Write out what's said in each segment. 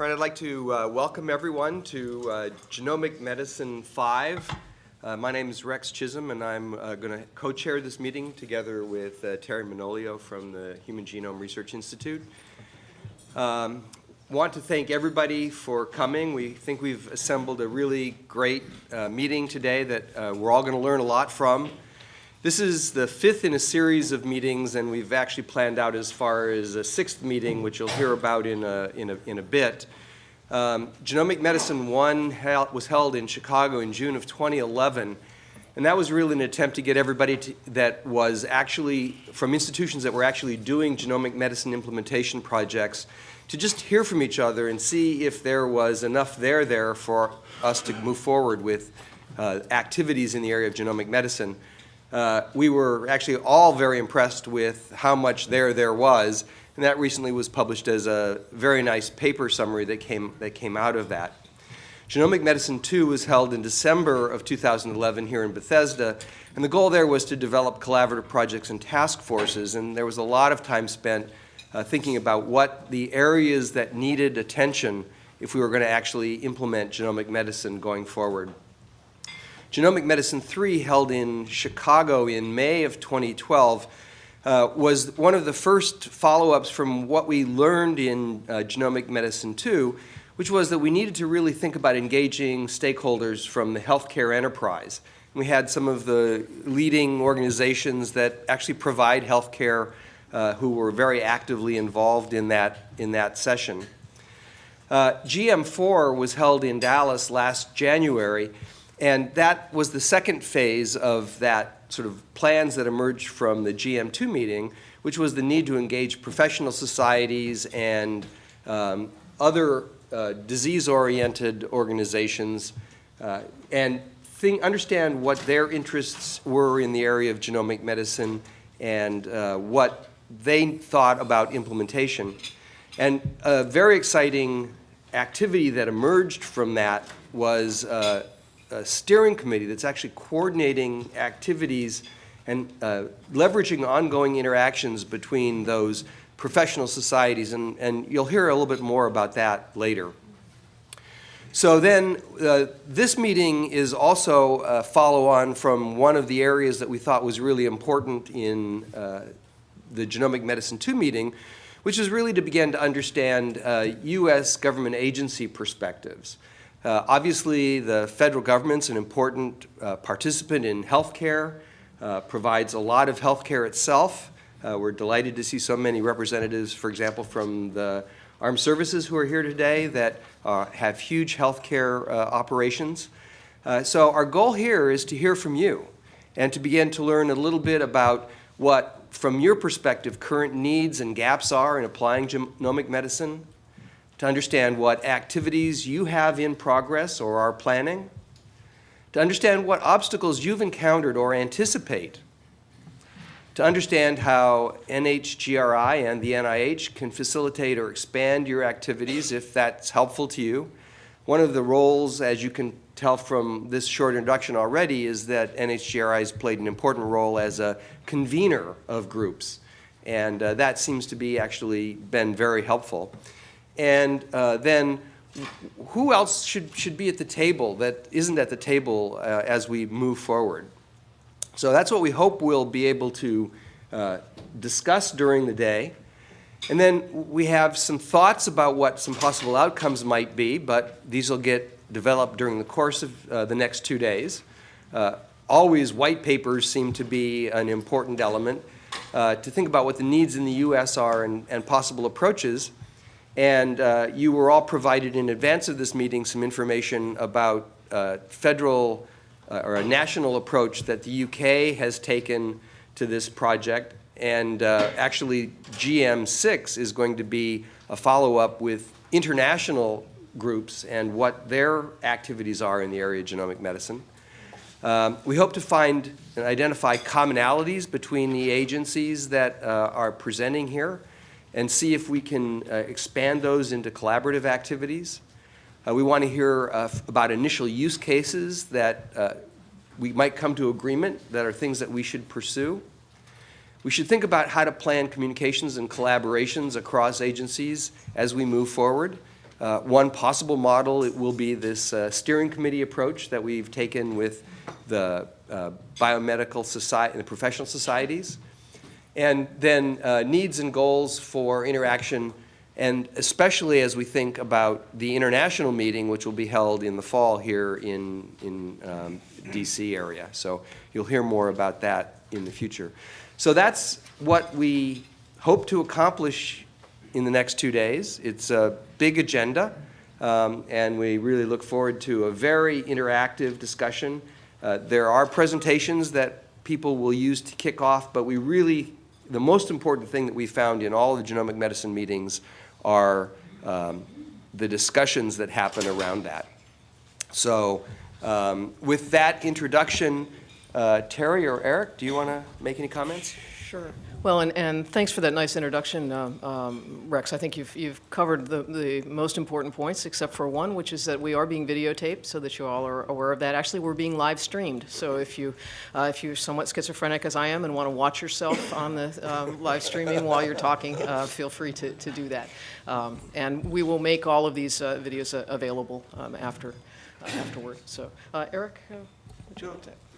All right, I'd like to uh, welcome everyone to uh, Genomic Medicine 5. Uh, my name is Rex Chisholm, and I'm uh, going to co-chair this meeting together with uh, Teri Manolio from the Human Genome Research Institute. Um, want to thank everybody for coming. We think we've assembled a really great uh, meeting today that we're all going to learn a lot from. This is the fifth in a series of meetings, and we've actually planned out as far as a sixth meeting, which you'll hear about in a, in a, in a bit. Um, Genomic Medicine 1 was held in Chicago in June of 2011, and that was really an attempt to get everybody to, that was actually, from institutions that were actually doing genomic medicine implementation projects, to just hear from each other and see if there was enough there there for us to move forward with uh, activities in the area of genomic medicine. Uh, we were actually all very impressed with how much there there was, and that recently was published as a very nice paper summary that came, that came out of that. Genomic Medicine 2 was held in December of 2011 here in Bethesda, and the goal there was to develop collaborative projects and task forces, and there was a lot of time spent uh, thinking about what the areas that needed attention if we were going to actually implement genomic medicine going forward. Genomic Medicine 3, held in Chicago in May of 2012, uh, was one of the first follow-ups from what we learned in uh, Genomic Medicine 2, which was that we needed to really think about engaging stakeholders from the healthcare enterprise. We had some of the leading organizations that actually provide healthcare uh, who were very actively involved in that, in that session. Uh, GM4 was held in Dallas last January, and that was the second phase of that sort of plans that emerged from the GM2 meeting, which was the need to engage professional societies and um, other uh, disease-oriented organizations uh, and think, understand what their interests were in the area of genomic medicine and uh, what they thought about implementation. And a very exciting activity that emerged from that was a steering committee that's actually coordinating activities and uh, leveraging ongoing interactions between those professional societies, and, and you'll hear a little bit more about that later. So then uh, this meeting is also a follow-on from one of the areas that we thought was really important in uh, the Genomic Medicine 2 meeting, which is really to begin to understand uh, U.S. government agency perspectives. Uh, obviously, the federal government's an important uh, participant in healthcare, uh, provides a lot of healthcare itself. Uh, we're delighted to see so many representatives, for example, from the armed services who are here today that uh, have huge healthcare uh, operations. so our goal here is to hear from you and to begin to learn a little bit about what, from your perspective, current needs and gaps are in applying genomic medicine, to understand what activities you have in progress or are planning, to understand what obstacles you've encountered or anticipate, to understand how NHGRI and the NIH can facilitate or expand your activities if that's helpful to you. One of the roles, as you can tell from this short introduction already, is that NHGRI has played an important role as a convener of groups. And uh, that seems to be actually been very helpful. And uh, then who else should, should be at the table that isn't at the table uh, as we move forward? So that's what we hope we'll be able to uh, discuss during the day. And then we have some thoughts about what some possible outcomes might be, but these will get developed during the course of uh, the next two days. Uh, always white papers seem to be an important element uh, to think about what the needs in the U.S. are and, and possible approaches. And uh, you were all provided in advance of this meeting some information about uh, federal uh, or a national approach that the UK has taken to this project. And uh, actually, GM6 is going to be a follow-up with international groups and what their activities are in the area of genomic medicine. Um, we hope to find and identify commonalities between the agencies that uh, are presenting here and see if we can uh, expand those into collaborative activities. Uh, we want to hear uh, about initial use cases that uh, we might come to agreement that are things that we should pursue. We should think about how to plan communications and collaborations across agencies as we move forward. Uh, One possible model, it will be this uh, steering committee approach that we've taken with the uh, biomedical society, and the professional societies. And then uh, needs and goals for interaction, and especially as we think about the international meeting, which will be held in the fall here in, in um, DC area. So you'll hear more about that in the future. So that's what we hope to accomplish in the next two days. It's a big agenda, um, and we really look forward to a very interactive discussion. Uh, There are presentations that people will use to kick off, but we really, the most important thing that we found in all the genomic medicine meetings are um, the discussions that happen around that. So um, with that introduction, uh, Teri or Eric, do you want to make any comments? Sure. Well, and, and thanks for that nice introduction, uh, um, Rex. I think you've, you've covered the, the most important points, except for one, which is that we are being videotaped, so that you all are aware of that. Actually, we're being live streamed, so if you, uh, if you're somewhat schizophrenic as I am and want to watch yourself on the um, live streaming while you're talking, uh, feel free to, to do that. Um, and we will make all of these uh, videos uh, available um, after, uh, afterward. So, Eric, would you like to?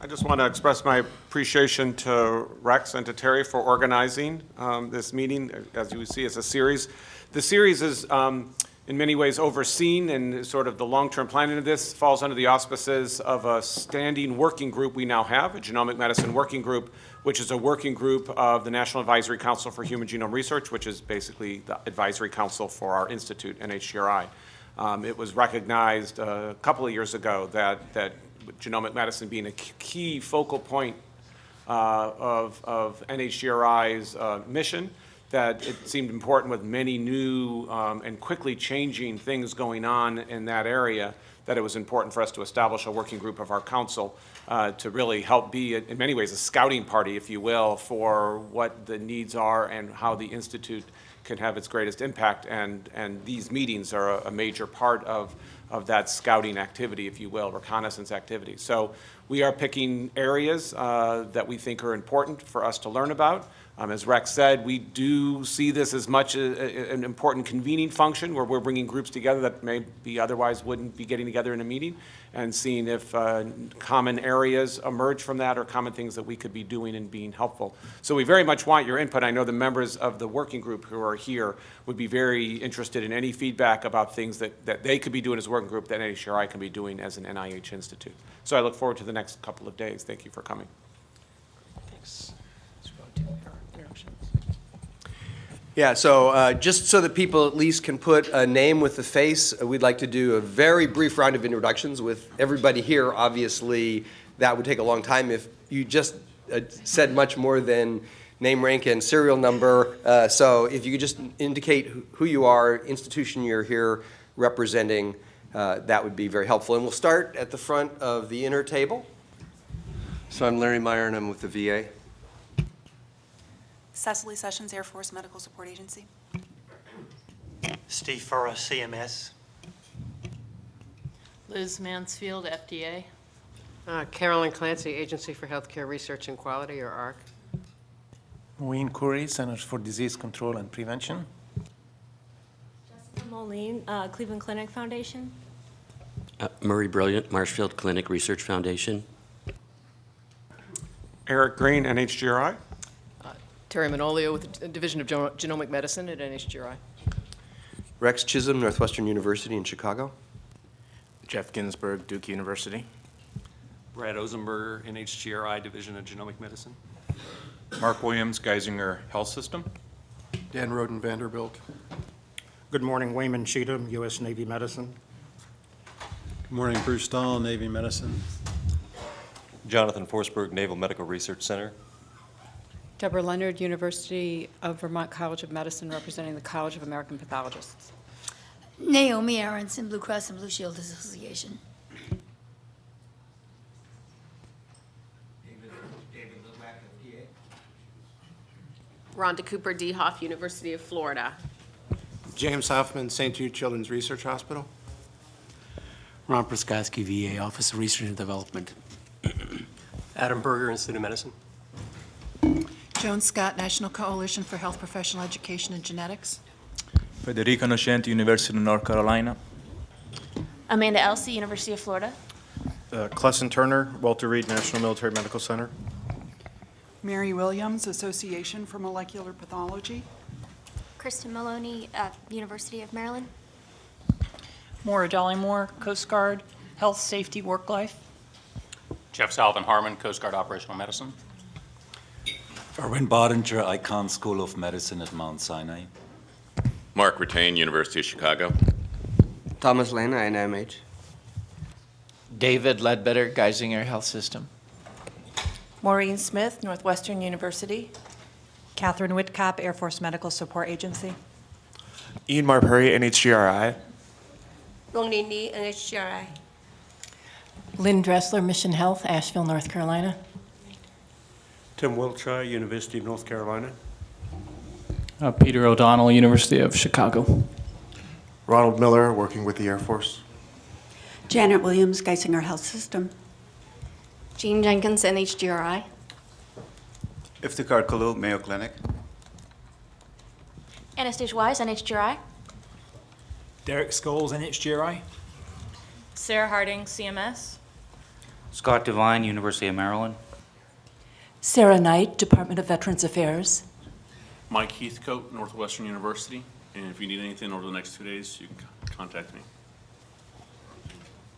I just want to express my appreciation to Rex and to Teri for organizing um, this meeting. As you see, it's a series. The series is um, in many ways overseen and sort of the long-term planning of this falls under the auspices of a standing working group we now have, a genomic medicine working group, which is a working group of the National Advisory Council for Human Genome Research, which is basically the advisory council for our institute, NHGRI. Um, It was recognized uh, a couple of years ago that, that genomic medicine being a key focal point uh, of, of NHGRI's uh, mission, that it seemed important with many new um, and quickly changing things going on in that area, that it was important for us to establish a working group of our council uh, to really help be, in many ways, a scouting party, if you will, for what the needs are and how the Institute can have its greatest impact. And, and these meetings are a, a major part of, of that scouting activity, if you will, reconnaissance activity. So we are picking areas uh, that we think are important for us to learn about. Um, As Rex said, we do see this as much a- a- an important convening function where we're bringing groups together that maybe otherwise wouldn't be getting together in a meeting and seeing if uh, common areas emerge from that or common things that we could be doing and being helpful. So we very much want your input. I know the members of the working group who are here would be very interested in any feedback about things that, that they could be doing as a working group that NHGRI can be doing as an NIH institute. So I look forward to the next couple of days. Thank you for coming. Thanks. Let's go to our introductions. Yeah, so uh, just so that people at least can put a name with the face, uh, we'd like to do a very brief round of introductions with everybody here. Obviously, that would take a long time if you just uh, said much more than name, rank, and serial number. Uh, So if you could just indicate who- you are, institution you're here representing, uh, that would be very helpful. And we'll start at the front of the inner table. So I'm Larry Meyer, and I'm with the VA. Cecily Sessions, Air Force Medical Support Agency. Steve Phurrough, CMS. Liz Mansfield, FDA. Uh, Carolyn Clancy, Agency for Healthcare Research and Quality, or AHRQ. Wayne Curry, Centers for Disease Control and Prevention. Jessica Moline, uh, Cleveland Clinic Foundation. Uh, Murray Brilliant, Marshfield Clinic Research Foundation. Eric Green, NHGRI. Teri Manolio with the Division of Geno- Genomic Medicine at NHGRI. Rex Chisholm, Northwestern University in Chicago. Geoff Ginsburg, Duke University. Brad Ozenberger, NHGRI Division of Genomic Medicine. Mark Williams, Geisinger Health System. Dan Roden, Vanderbilt. Good morning, Wayman Cheatham, U.S. Navy Medicine. Good morning, Bruce Stahl, Navy Medicine. Jonathan Forsberg, Naval Medical Research Center. Deborah Leonard, University of Vermont College of Medicine, representing the College of American Pathologists. Naomi Aronson, Blue Cross and Blue Shield Association. Rhonda Cooper, DeHoff, University of Florida. James Hoffman, St. Jude Children's Research Hospital. Ron Przygodzki, VA Office of Research and Development. Adam Berger, Institute of Medicine. Joan Scott, National Coalition for Health Professional Education and Genetics. Federica Nocenti, University of North Carolina. Amanda Elsey, University of Florida. Uh, Clesson Turner, Walter Reed National Military Medical Center. Mary Williams, Association for Molecular Pathology. Kristen Maloney, uh, University of Maryland. Maura Dollymore, Coast Guard, Health, Safety, Work Life. Jeff Salvin Harmon, Coast Guard Operational Medicine. Erwin Bottinger, Icahn School of Medicine at Mount Sinai. Mark Ratain, University of Chicago. Thomas Lehner, NIMH. David Ledbetter, Geisinger Health System. Maureen Smith, Northwestern University. Catherine Whitcap, Air Force Medical Support Agency. Ian Marpuri, NHGRI. Rongling Li, NHGRI. Lynn Dressler, Mission Health, Asheville, North Carolina. Tim Wiltshire, University of North Carolina. Uh, Peter O'Donnell, University of Chicago. Ronald Miller, working with the Air Force. Janet Williams, Geisinger Health System. Jean Jenkins, NHGRI. Iftikhar Kullo, Mayo Clinic. Anastasia Wise, NHGRI. Derek Scholes, NHGRI. Sarah Harding, CMS. Scott Devine, University of Maryland. Sarah Knight, Department of Veterans Affairs. Mike Heathcote, Northwestern University. And if you need anything over the next two days, you can contact me.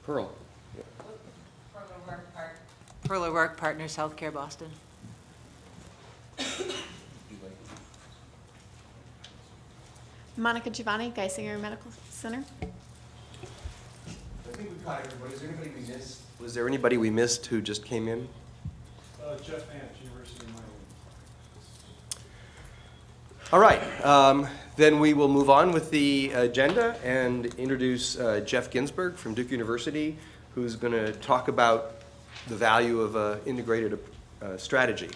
Pearl. Pearl O'Rourke Partners, Healthcare Boston. Monica Giovanni, Geisinger Medical Center. I think we caught everybody. Is there anybody we missed? Was there anybody we missed who just came in? Uh, Jeff University of Miami. All right, um, then we will move on with the agenda and introduce uh, Geoff Ginsburg from Duke University, who's going to talk about the value of uh, integrated uh, strategy.